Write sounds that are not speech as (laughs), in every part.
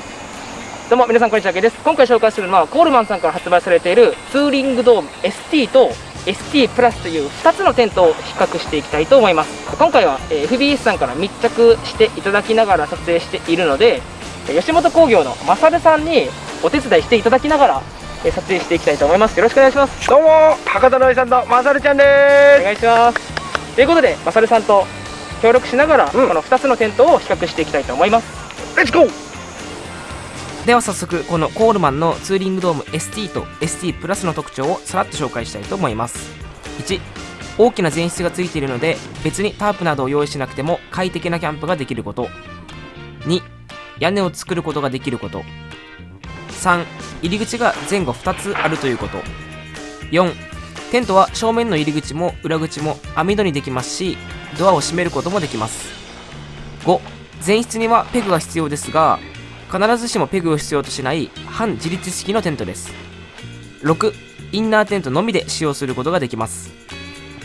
どうも皆さんこんにちはけです。今回紹介するのはコールマンさんから発売されているツーリングドーム ST と ST プラスという2つのテントを比較していきたいと思います。今回はえー FBS さんから密着していただきながら撮影しているのでえー吉本興業のマサルさんにお手伝いしていただきながらえー撮影していきたいと思います。よろしくお願いします。どうも博多のおじさんのまさるちゃんおで願いします。ということでマサルさんと協力しながら、うん。この2つのテントを比較していきたいと思います。すレッツゴーでは早速このコールマンのツーリングドーム ST と ST プラスの特徴をさらっと紹介したいと思います。1大きな前室がついているので別にタープなどを用意しなくても快適なキャンプができること。2屋根を作ることができること。3入り口が前後2つあるということ。4テントは正面の入り口も裏口も網戸にできますしドアを閉めることもできます。5前室にはペグが必要ですが必ずしもペグを必要としない半自立式のテントです。6インナーテントのみで使用することができます。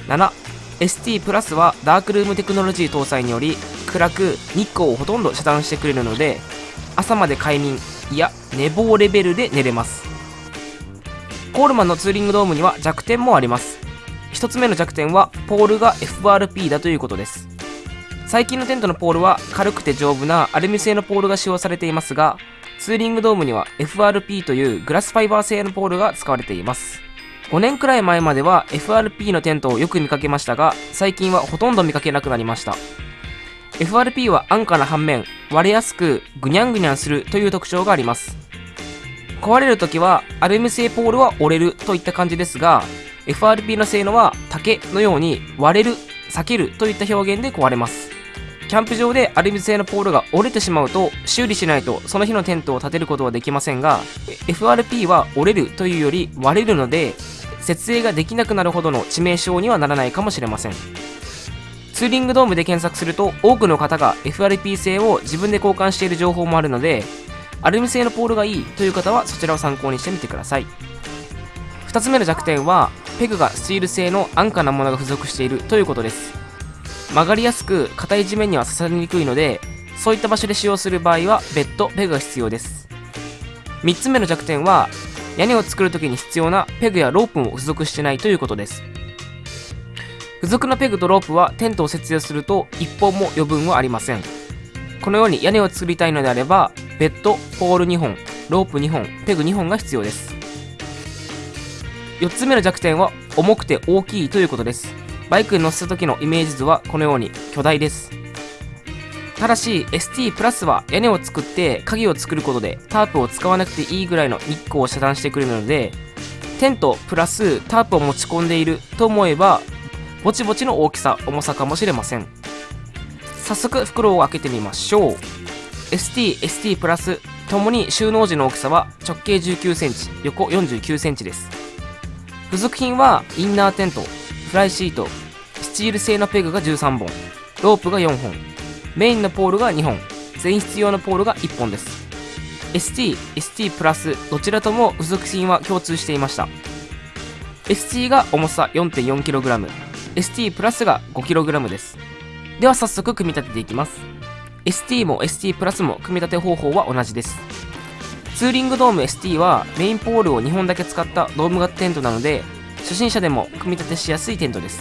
7ST プラスはダークルームテクノロジー搭載により暗く日光をほとんど遮断してくれるので朝まで快眠いや寝坊レベルで寝れます。コールマンのツーリングドームには弱点もあります。1つ目の弱点はポールが FRP だということです。最近のテントのポールは軽くて丈夫なアルミ製のポールが使用されていますがツーリングドームには FRP というグラスファイバー製のポールが使われています。5年くらい前までは FRP のテントをよく見かけましたが最近はほとんど見かけなくなりました。FRP は安価な反面割れやすくぐにゃんぐにゃんするという特徴があります。壊れるときはアルミ製ポールは折れるといった感じですが FRP の性能は竹のように割れる避けるといった表現で壊れます。キャンプ場でアルミ製のポールが折れてしまうと修理しないとその日のテントを建てることはできませんが FRP は折れるというより割れるので設営ができなくなるほどの致命傷にはならないかもしれません。ツーリングドームで検索すると多くの方が FRP 製を自分で交換している情報もあるのでアルミ製のポールがいいという方はそちらを参考にしてみてください。2つ目の弱点はペグがスチール製の安価なものが付属しているということです。曲がりやすく硬い地面には刺さりにくいのでそういった場所で使用する場合は別途ペグが必要です。3つ目の弱点は屋根を作るときに必要なペグやロープも付属してないということです。付属のペグとロープはテントを設営すると1本も余分はありません。このように屋根を作りたいのであれば別途ポール2本ロープ2本ペグ2本が必要です。4つ目の弱点は重くて大きいということです。バイクに乗せた時のイメージ図はこのように巨大です。ただし ST プラスは屋根を作って鍵を作ることでタープを使わなくていいぐらいの日光を遮断してくれるのでテントプラスタープを持ち込んでいると思えばぼちぼちの大きさ重さかもしれません。早速袋を開けてみましょう。ST、ST プラスともに収納時の大きさは直径19センチ横49センチです。付属品はインナーテント。フライシート。スチール製のペグが13本。ロープが4本。メインのポールが2本。前室用のポールが1本です。ST、ST プラスどちらとも付属品は共通していました。ST が重さ 4.4kg ST プラスが 5kg です。では早速組み立てていきます。ST も ST プラスも組み立て方法は同じです。ツーリングドーム ST はメインポールを2本だけ使ったドーム型テントなので初心者でも組み立てしやすいテントです。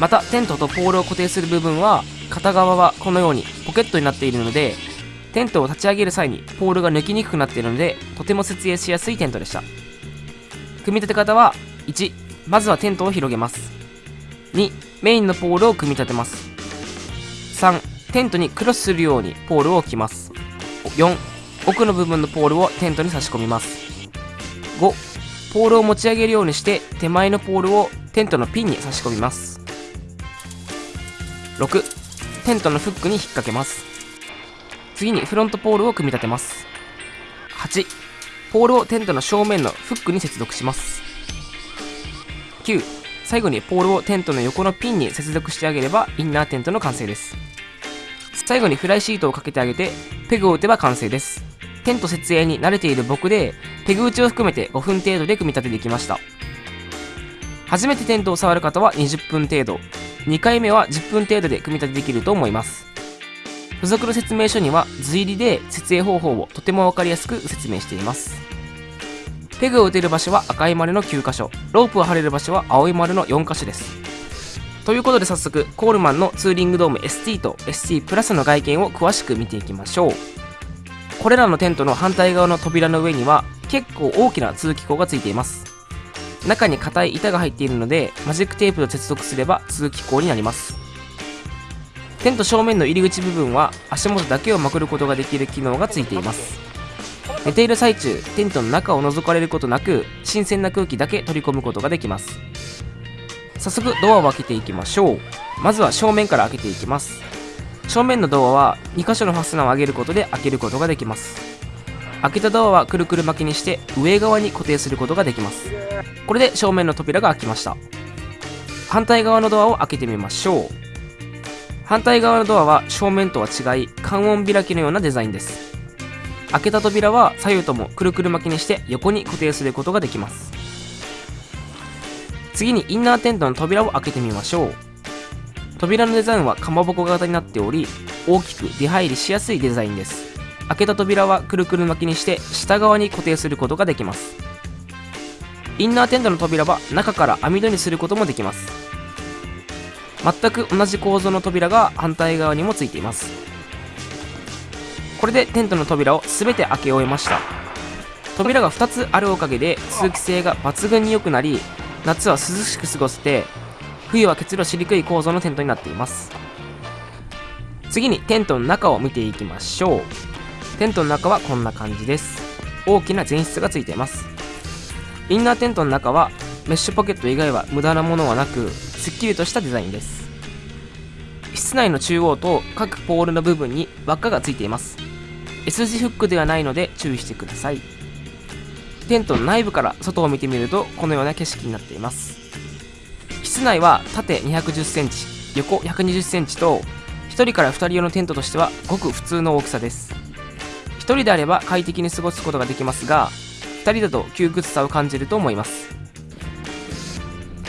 またテントとポールを固定する部分は片側はこのようにポケットになっているのでテントを立ち上げる際にポールが抜きにくくなっているのでとても設営しやすいテントでした。組み立て方は1まずはテントを広げます。2メインのポールを組み立てます。3テントにクロスするようにポールを置きます。4奥の部分のポールをテントに差し込みます。5ポールを持ち上げるようにして手前のポールをテントのピンに差し込みます。6テントのフックに引っ掛けます。次にフロントポールを組み立てます。8ポールをテントの正面のフックに接続します。9最後にポールをテントの横のピンに接続してあげればインナーテントの完成です。最後にフライシートをかけてあげてペグを打てば完成です。テント設営に慣れている僕でペグ打ちを含めて5分程度で組み立ててきました。初めてテントを触る方は20分程度。2回目は10分程度で組み立てできると思います。付属の説明書には図入りで設営方法をとても分かりやすく説明しています。ペグを打てる場所は赤い丸の9箇所。ロープを張れる場所は青い丸の4箇所です。ということで早速コールマンのツーリングドーム ST と ST プラスの外見を詳しく見ていきましょう。これらのテントの反対側の扉の上には結構大きな通気口がついています。中に硬い板が入っているのでマジックテープと接続すれば通気口になります。テント正面の入り口部分は足元だけをまくることができる機能がついています。寝ている最中テントの中を覗かれることなく新鮮な空気だけ取り込むことができます。早速ドアを開けていきましょう。まずは正面から開けていきます。正面のドアは2箇所のファスナーを上げることで開けることができます。開けたドアはくるくる巻きにして上側に固定することができます。これで正面の扉が開きました。反対側のドアを開けてみましょう。反対側のドアは正面とは違い関音開きのようなデザインです。開けた扉は左右ともくるくる巻きにして横に固定することができます。次にインナーテントの扉を開けてみましょう。扉のデザインはかまぼこ型になっており大きく出入りしやすいデザインです。開けた扉はくるくる巻きにして下側に固定することができます。インナーテントの扉は中から網戸にすることもできます。全く同じ構造の扉が反対側にもついています。これでテントの扉を全て開け終えました。扉が2つあるおかげで通気性が抜群に良くなり夏は涼しく過ごせて冬は結露しにくい構造のテントになっています。次にテントの中を見ていきましょう。テントの中はこんな感じです。大きな前室がついています。インナーテントの中はメッシュポケット以外は無駄なものはなくすっきりとしたデザインです。室内の中央と各ポールの部分に輪っかがついています。S 字フックではないので注意してください。テントの内部から外を見てみるとこのような景色になっています。室内は縦2 1 0センチ横1 2 0センチと1人から2人用のテントとしてはごく普通の大きさです。1人であれば快適に過ごすことができますが2人だと窮屈さを感じると思います。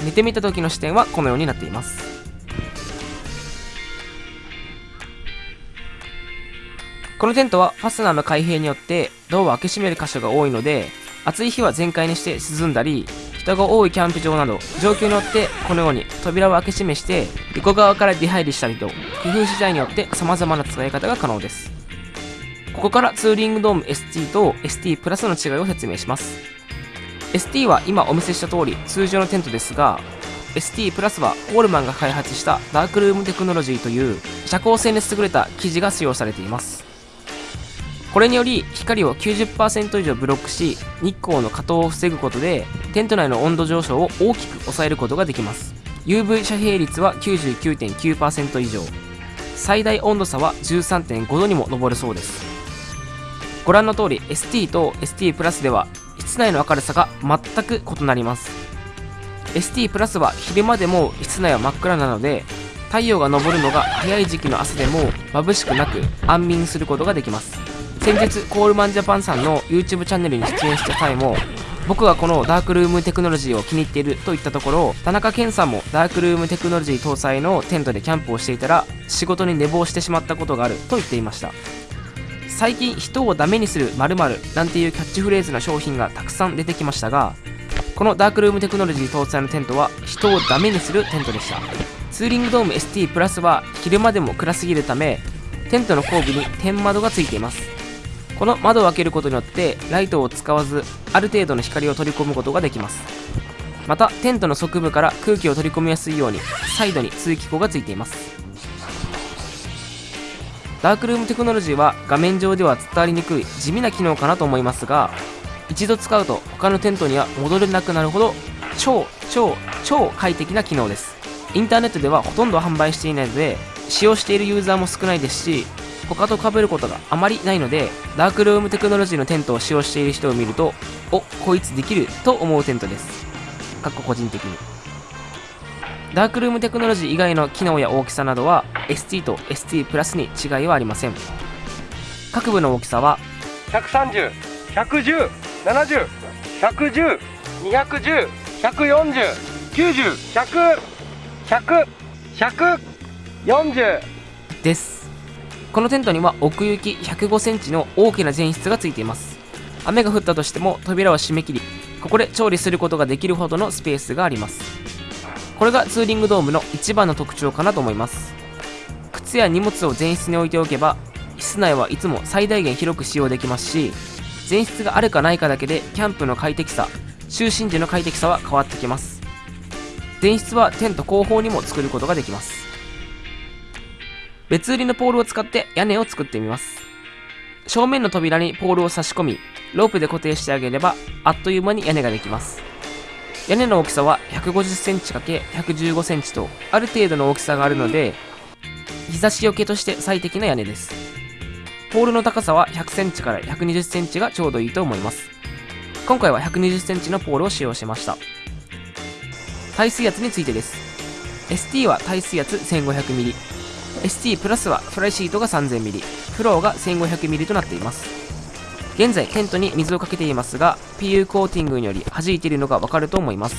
寝てみた時の視点はこのようになっています。このテントはファスナーの開閉によってドアを開け閉める箇所が多いので暑い日は全開にして涼んだり人が多いキャンプ場など状況によってこのように扉を開け閉めして横側から出入りしたりと工夫次第によって様々な使い方が可能です。ここからツーリングドーム ST と ST プラスの違いを説明します。ST は今お見せした通り通常のテントですが ST プラスはコールマンが開発したダークルームテクノロジーという遮光性に優れた生地が使用されています。これにより光を90%以上ブロックし日光の加糖を防ぐことでテント内の温度上昇を大きく抑えることができます。UV 遮蔽率は99.9%以上。最大温度差は13.5度にも上るそうです。ご覧の通り ST と ST プラスでは室内の明るさが全く異なります。ST プラスは昼間でも室内は真っ暗なので太陽が昇るのが早い時期の朝でも眩しくなく安眠することができます。先日コールマンジャパンさんの YouTube チャンネルに出演した際も僕がこのダークルームテクノロジーを気に入っていると言ったところ田中健さんもダークルームテクノロジー搭載のテントでキャンプをしていたら仕事に寝坊してしまったことがあると言っていました。最近人をダメにする〇〇なんていうキャッチフレーズな商品がたくさん出てきましたがこのダークルームテクノロジー搭載のテントは人をダメにするテントでした。ツーリングドーム ST プラスは昼間でも暗すぎるためテントの後部に天窓がついています。この窓を開けることによってライトを使わずある程度の光を取り込むことができます。またテントの側部から空気を取り込みやすいようにサイドに通気口がついています。ダークルームテクノロジーは画面上では伝わりにくい地味な機能かなと思いますが一度使うと他のテントには戻れなくなるほど超超超快適な機能です。インターネットではほとんど販売していないので使用しているユーザーも少ないですし他と被ることがあまりないのでダークルームテクノロジーのテントを使用している人を見るとおこいつできると思うテントです。かっこ個人的に。ダークルームテクノロジー以外の機能や大きさなどは ST と ST プラスに違いはありません。各部の大きさは？130、110、70、110、210、140、90、100、100、140です。このテントには奥行き105センチの大きな前室がついています。雨が降ったとしても扉を閉め切りここで調理することができるほどのスペースがありますこれがツーリングドームの一番の特徴かなと思います。靴や荷物を前室に置いておけば室内はいつも最大限広く使用できますし前室があるかないかだけでキャンプの快適さ就寝時の快適さは変わってきます。前室はテント後方にも作ることができます。別売りのポールを使って屋根を作ってみます。正面の扉にポールを差し込みロープで固定してあげればあっという間に屋根ができます。屋根の大きさは 150cm×115cm とある程度の大きさがあるので日差しよけとして最適な屋根です。ポールの高さは 100cm から 120cm がちょうどいいと思います。今回は 120cm のポールを使用しました。耐水圧についてです。ST は耐水圧 1500mm ST プラスはフライシートが 3000mm フローが 1500mm となっています。現在テントに水をかけていますが PU コーティングにより弾いているのがわかると思います。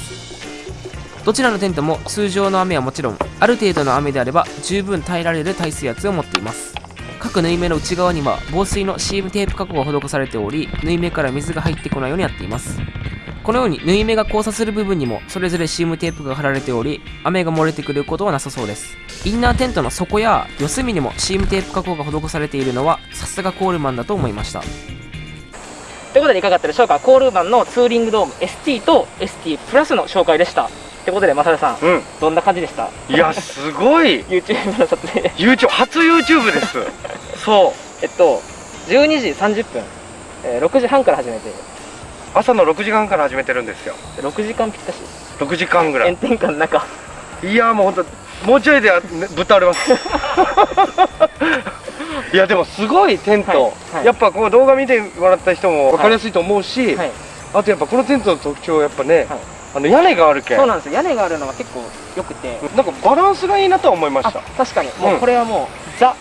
どちらのテントも通常の雨はもちろんある程度の雨であれば十分耐えられる耐水圧を持っています。各縫い目の内側には防水のシームテープ加工が施されており縫い目から水が入ってこないようになっています。このように縫い目が交差する部分にもそれぞれシームテープが貼られており雨が漏れてくることはなさそうです。インナーテントの底や四隅にもシームテープ加工が施されているのはさすがコールマンだと思いました。ということでいかがだったでしょうか？コールマンのツーリングドーム ST と ST プラスの紹介でした。ってことでマサルさんうん。どんな感じでした？いやすごい。(laughs) YouTube の撮影。YouTube 初 YouTube です。(laughs) そう。えっと12時30分、えー6時半から始めて。朝の6時間から始めてるんですよ。6時間ぴったし。6時間ぐらい。炎天下の中。いやもうほんともうちょいで、ね、ぶっ倒れます (laughs) いやでもすごいテント、はいはい。やっぱこう動画見てもらった人も分かりやすいと思うし、はい。あとやっぱこのテントの特徴はやっぱね、はい。あの屋根があるけん。そうなんですよ。屋根があるのが結構良くて。なんかバランスがいいなとは思いましあた確かに。もうこれはもう、ザ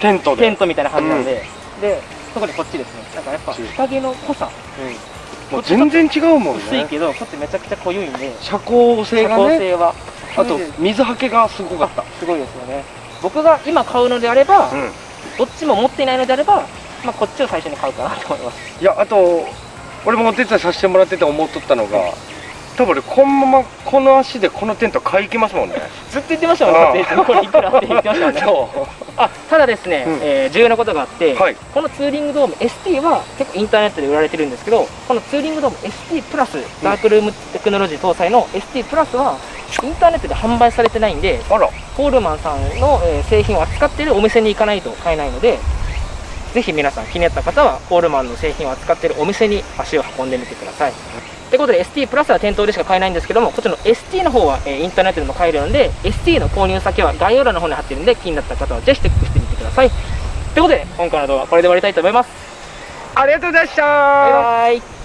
テントで。テントみたいな感じなんで、で特にこっちですね。なんかやっぱ日陰の濃さ。もう全然違うもんね。薄いけどこっちめちゃくちゃ濃いんで。遮光性遮がね。光性は。あと水はけがすごかった。すごいですよね。僕が今買うのであれば、うんどっちも持っていないのであれば、まあ、こっちを最初に買うかなと思います。いやあと俺もお手伝いさせてもらってて思っとったのが多分俺このままこの足でこのテント買い行きますもんね。ずっと言ってましたもんねこれいくらって言ってましたもんね。そあただですね、うん。えー重要なことがあって、はい。このツーリングドーム ST は結構インターネットで売られてるんですけどこのツーリングドーム ST プラスダークルームテクノロジー搭載の ST プラスはインターネットで販売されてないんでうあらコールマンさんの、えー製品を扱っているお店に行かないと買えないのでぜひ皆さん気になった方はコールマンの製品を扱っているお店に足を運んでみてください。ということで ST プラスは店頭でしか買えないんですけどもこっちの ST の方は、えーインターネットでも買えるので ST の購入先は概要欄の方に貼ってるんで気になった方はぜひチェックしてみてください。ということで今回の動画はこれで終わりたいと思います。ありがとうございました。バイバイ